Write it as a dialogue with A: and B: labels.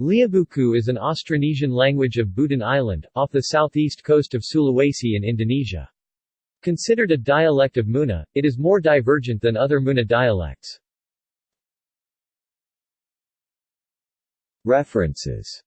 A: Liabuku is an Austronesian language of Buton Island, off the southeast coast of Sulawesi in Indonesia. Considered a dialect of Muna, it is more divergent than other Muna dialects.
B: References